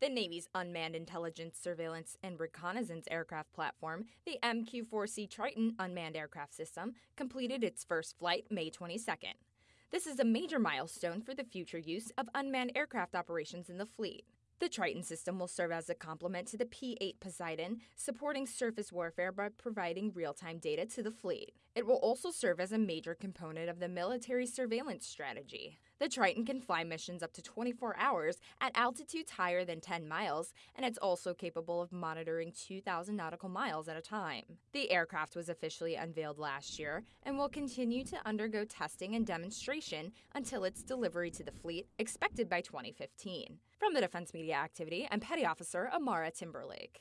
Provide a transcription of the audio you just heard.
The Navy's unmanned intelligence, surveillance, and reconnaissance aircraft platform, the MQ 4C Triton unmanned aircraft system, completed its first flight May 22nd. This is a major milestone for the future use of unmanned aircraft operations in the fleet. The Triton system will serve as a complement to the P 8 Poseidon, supporting surface warfare by providing real time data to the fleet. It will also serve as a major component of the military surveillance strategy. The Triton can fly missions up to 24 hours at altitudes higher than 10 miles, and it's also capable of monitoring 2,000 nautical miles at a time. The aircraft was officially unveiled last year and will continue to undergo testing and demonstration until its delivery to the fleet, expected by 2015. From the Defense Media Activity, I'm Petty Officer Amara Timberlake.